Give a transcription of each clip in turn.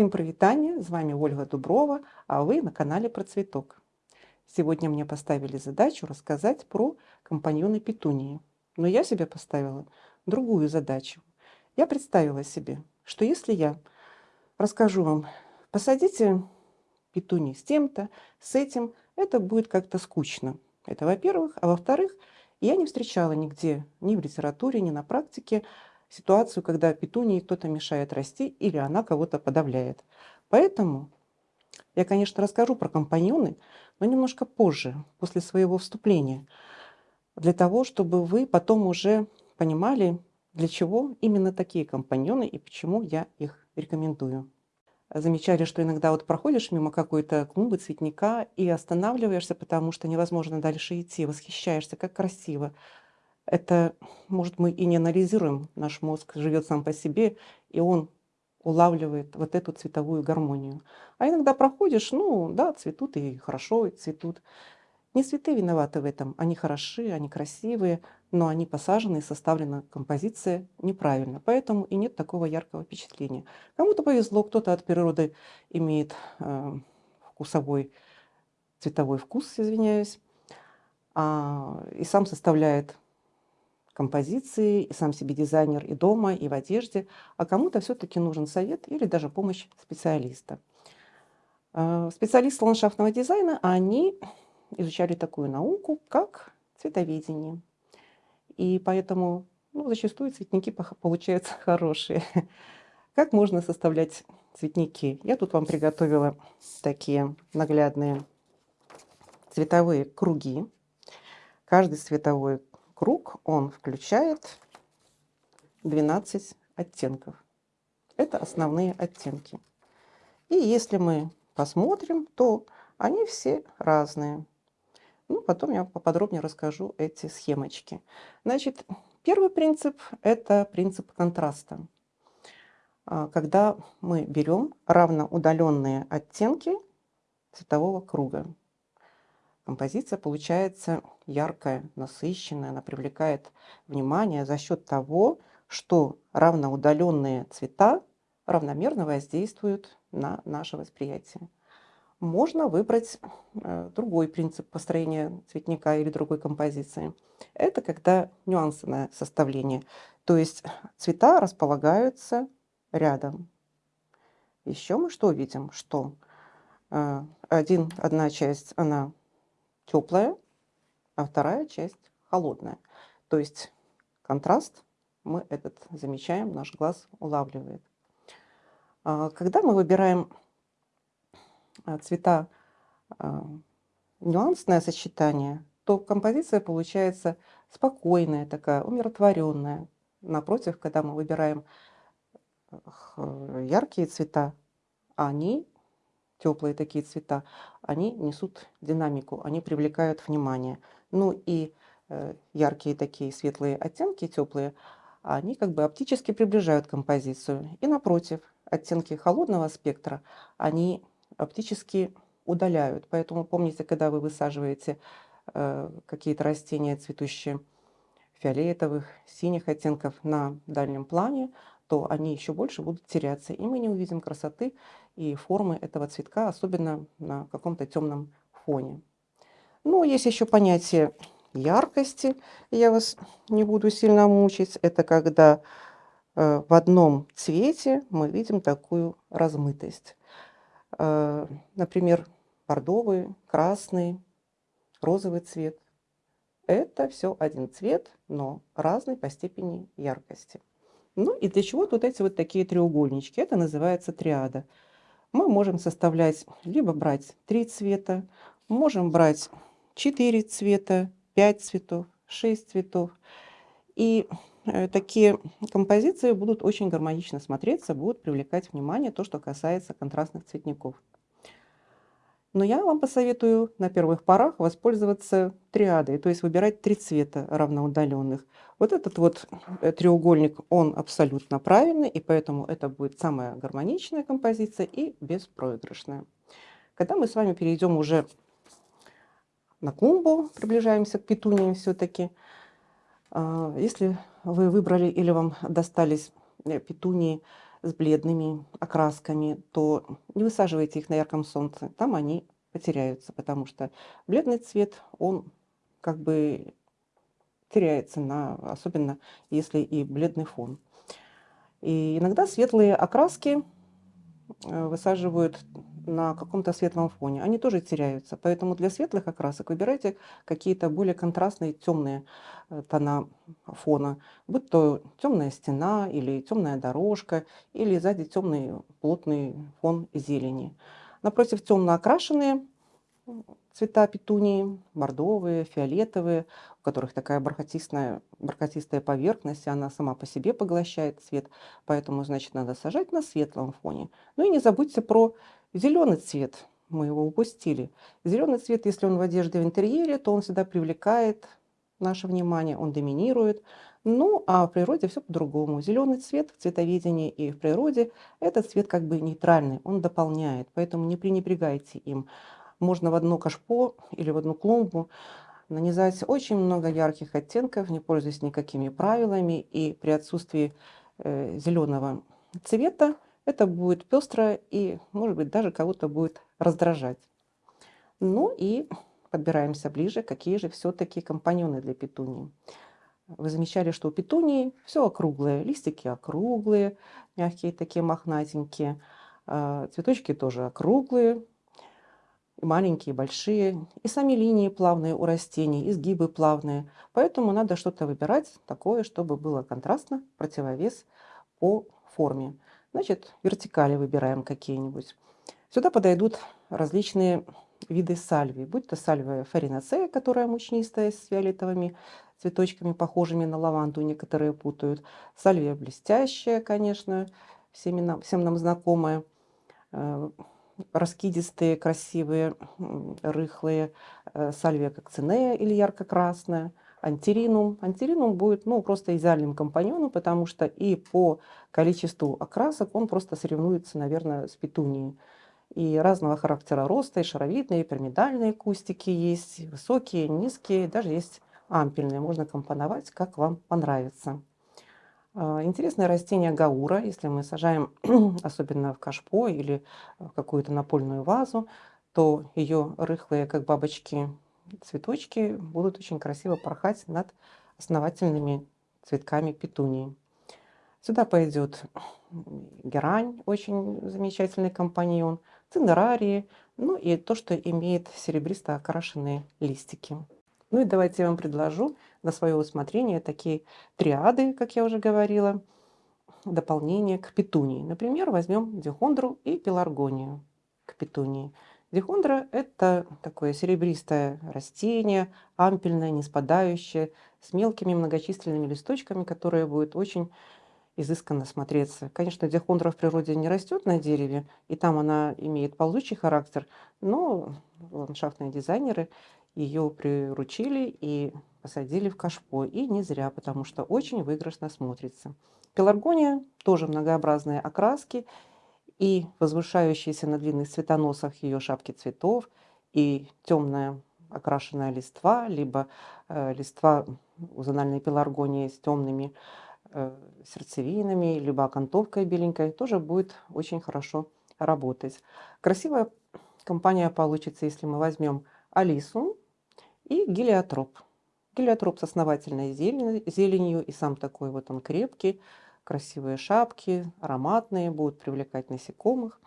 Всем привитание, с вами Ольга Дуброва, а вы на канале про цветок. Сегодня мне поставили задачу рассказать про компаньоны петунии. Но я себе поставила другую задачу. Я представила себе, что если я расскажу вам, посадите петунии с тем-то, с этим, это будет как-то скучно. Это во-первых. А во-вторых, я не встречала нигде, ни в литературе, ни на практике, ситуацию, когда петунии кто-то мешает расти или она кого-то подавляет. Поэтому я, конечно, расскажу про компаньоны, но немножко позже, после своего вступления, для того, чтобы вы потом уже понимали, для чего именно такие компаньоны и почему я их рекомендую. Замечали, что иногда вот проходишь мимо какой-то клумбы, цветника и останавливаешься, потому что невозможно дальше идти, восхищаешься, как красиво, это, может, мы и не анализируем, наш мозг живет сам по себе, и он улавливает вот эту цветовую гармонию. А иногда проходишь, ну да, цветут и хорошо и цветут. Не цветы виноваты в этом, они хороши, они красивые, но они посажены и составлена композиция неправильно, поэтому и нет такого яркого впечатления. Кому-то повезло, кто-то от природы имеет э, вкусовой, цветовой вкус, извиняюсь, а, и сам составляет композиции, и сам себе дизайнер и дома, и в одежде, а кому-то все-таки нужен совет или даже помощь специалиста. А, специалисты ландшафтного дизайна, они изучали такую науку, как цветоведение. И поэтому ну, зачастую цветники получаются хорошие. Как можно составлять цветники? Я тут вам приготовила такие наглядные цветовые круги. Каждый цветовой круг, он включает 12 оттенков. Это основные оттенки. И если мы посмотрим, то они все разные. Ну, потом я поподробнее расскажу эти схемочки. Значит, первый принцип – это принцип контраста. А, когда мы берем равноудаленные оттенки цветового круга композиция получается яркая, насыщенная, она привлекает внимание за счет того, что равноудаленные цвета равномерно воздействуют на наше восприятие. Можно выбрать э, другой принцип построения цветника или другой композиции. Это когда нюансное составление, то есть цвета располагаются рядом. Еще мы что видим? Что э, один, одна часть, она теплая, а вторая часть холодная. То есть контраст мы этот замечаем, наш глаз улавливает. А, когда мы выбираем а, цвета а, нюансное сочетание, то композиция получается спокойная, такая умиротворенная. Напротив, когда мы выбираем яркие цвета, они теплые такие цвета, они несут динамику, они привлекают внимание. Ну и э, яркие такие светлые оттенки, теплые, они как бы оптически приближают композицию. И напротив, оттенки холодного спектра, они оптически удаляют. Поэтому помните, когда вы высаживаете э, какие-то растения, цветущие фиолетовых, синих оттенков на дальнем плане, то они еще больше будут теряться, и мы не увидим красоты и формы этого цветка, особенно на каком-то темном фоне. Ну, есть еще понятие яркости, я вас не буду сильно мучить. Это когда э, в одном цвете мы видим такую размытость. Э, например, бордовый, красный, розовый цвет. Это все один цвет, но разный по степени яркости. Ну и для чего тут эти вот такие треугольнички? Это называется триада. Мы можем составлять, либо брать три цвета, можем брать четыре цвета, пять цветов, шесть цветов. И э, такие композиции будут очень гармонично смотреться, будут привлекать внимание, то, что касается контрастных цветников. Но я вам посоветую на первых порах воспользоваться триадой, то есть выбирать три цвета равноудаленных. Вот этот вот э, треугольник, он абсолютно правильный, и поэтому это будет самая гармоничная композиция и беспроигрышная. Когда мы с вами перейдем уже на клумбу, приближаемся к петуниям все-таки, а, если вы выбрали или вам достались э, петунии с бледными окрасками, то не высаживайте их на ярком солнце, там они потеряются, потому что бледный цвет, он как бы теряется, на, особенно если и бледный фон. И иногда светлые окраски э, высаживают на каком-то светлом фоне. Они тоже теряются. Поэтому для светлых окрасок выбирайте какие-то более контрастные темные э, тона фона. Будь то темная стена или темная дорожка, или сзади темный плотный фон зелени. Напротив темно окрашенные цвета петунии, бордовые, фиолетовые, у которых такая бархатистая, бархатистая поверхность, и она сама по себе поглощает цвет, поэтому, значит, надо сажать на светлом фоне. Ну и не забудьте про зеленый цвет, мы его упустили. Зеленый цвет, если он в одежде в интерьере, то он всегда привлекает наше внимание, он доминирует. Ну, а в природе все по-другому. Зеленый цвет в цветоведении и в природе – это цвет как бы нейтральный, он дополняет, поэтому не пренебрегайте им можно в одно кашпо или в одну клумбу нанизать очень много ярких оттенков, не пользуясь никакими правилами. И при отсутствии э, зеленого цвета это будет пестро и, может быть, даже кого-то будет раздражать. Ну и подбираемся ближе, какие же все-таки компаньоны для петунии. Вы замечали, что у петунии все округлое, листики округлые, мягкие такие мохнатенькие, а цветочки тоже округлые, и маленькие, и большие, и сами линии плавные у растений, изгибы плавные. Поэтому надо что-то выбирать такое, чтобы было контрастно, противовес по форме. Значит, вертикали выбираем какие-нибудь. Сюда подойдут различные виды сальвии, будь то сальвия фаринацея, которая мучнистая, с фиолетовыми цветочками, похожими на лаванду, некоторые путают. Сальвия блестящая, конечно, всем нам, всем нам знакомая э, раскидистые, красивые, рыхлые, э, сальвия кокцинея или ярко-красная, антиринум. Антиринум будет ну, просто идеальным компаньоном, потому что и по количеству окрасок он просто соревнуется, наверное, с петунией. И разного характера роста, и шаровидные, и пирамидальные кустики есть, высокие, низкие, даже есть ампельные. Можно компоновать, как вам понравится. А, интересное растение гаура, если мы сажаем особенно в кашпо или в какую-то напольную вазу, то ее рыхлые, как бабочки, цветочки будут очень красиво порхать над основательными цветками петунии. Сюда пойдет герань, очень замечательный компаньон, цинерарии, ну и то, что имеет серебристо окрашенные листики. Ну и давайте я вам предложу на свое усмотрение такие триады, как я уже говорила, дополнение к петунии. Например, возьмем дихондру и пеларгонию к петунии. Дихондра – это такое серебристое растение, ампельное, не спадающее, с мелкими многочисленными листочками, которые будут очень изысканно смотреться. Конечно, дихондра в природе не растет на дереве, и там она имеет ползучий характер, но ландшафтные дизайнеры ее приручили и посадили в кашпо. И не зря, потому что очень выигрышно смотрится. Пеларгония тоже многообразные окраски и возвышающиеся на длинных цветоносах ее шапки цветов, и темная окрашенная листва, либо э, листва у зональной пеларгонии с темными э, сердцевинами, либо окантовкой беленькой, тоже будет очень хорошо работать. Красивая компания получится, если мы возьмем Алису и гелиотроп. Гелиотроп с основательной зеленью, и сам такой вот он крепкий, красивые шапки, ароматные, будут привлекать насекомых.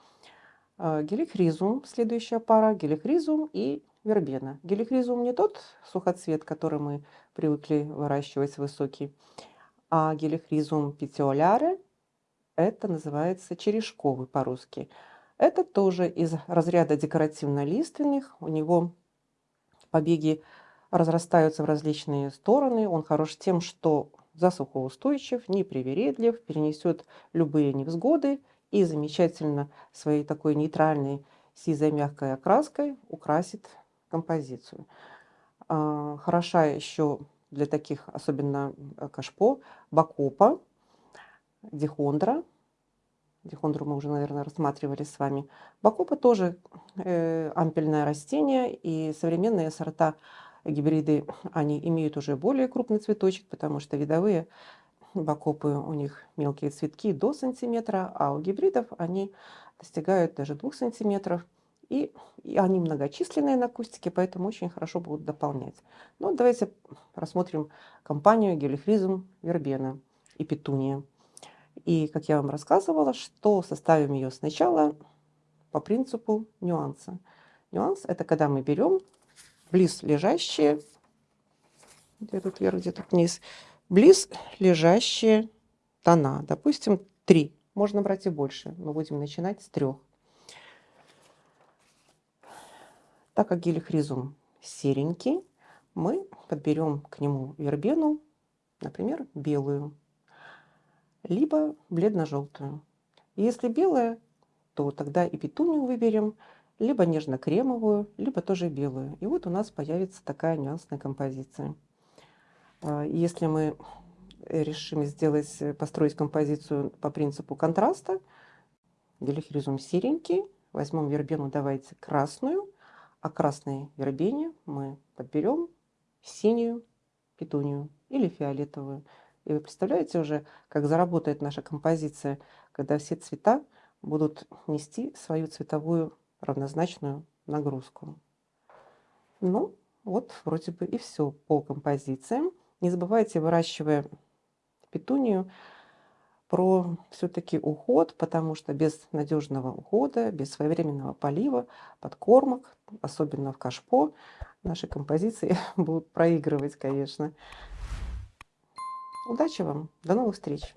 А, гелихризум, следующая пара, гелихризум и вербена. Гелихризум не тот сухоцвет, который мы привыкли выращивать высокий, а гелихризум петиоляре, это называется черешковый по-русски. Это тоже из разряда декоративно-лиственных, у него побеги разрастаются в различные стороны. Он хорош тем, что засухоустойчив, непривередлив, перенесет любые невзгоды и замечательно своей такой нейтральной сизой мягкой окраской украсит композицию. А, хороша еще для таких, особенно э, кашпо, бакопа, дихондра. Дихондру мы уже, наверное, рассматривали с вами. Бакопа тоже э, ампельное растение, и современные сорта гибриды, они имеют уже более крупный цветочек, потому что видовые бакопы у них мелкие цветки до сантиметра, а у гибридов они достигают даже двух сантиметров. И, и они многочисленные на кустике, поэтому очень хорошо будут дополнять. Ну, давайте рассмотрим компанию гелихризм вербена и петуния. И, как я вам рассказывала, что составим ее сначала по принципу нюанса. Нюанс – это когда мы берем близ лежащие, где тут вверх, где тут вниз, близ лежащие тона. Допустим, три. Можно брать и больше, но будем начинать с трех. Так как гелихризум серенький, мы подберем к нему вербену, например, белую, либо бледно-желтую. Если белая, то тогда и петунию выберем, либо нежно-кремовую, либо тоже белую. И вот у нас появится такая нюансная композиция. А, если мы решим сделать, построить композицию по принципу контраста, делихризум серенький, возьмем вербену, давайте красную, а красной вербене мы подберем синюю петунию или фиолетовую. И вы представляете уже, как заработает наша композиция, когда все цвета будут нести свою цветовую равнозначную нагрузку. Ну, вот вроде бы и все по композициям. Не забывайте, выращивая петунию, про все-таки уход, потому что без надежного ухода, без своевременного полива, подкормок, особенно в кашпо, наши композиции будут проигрывать, конечно. Удачи вам, до новых встреч!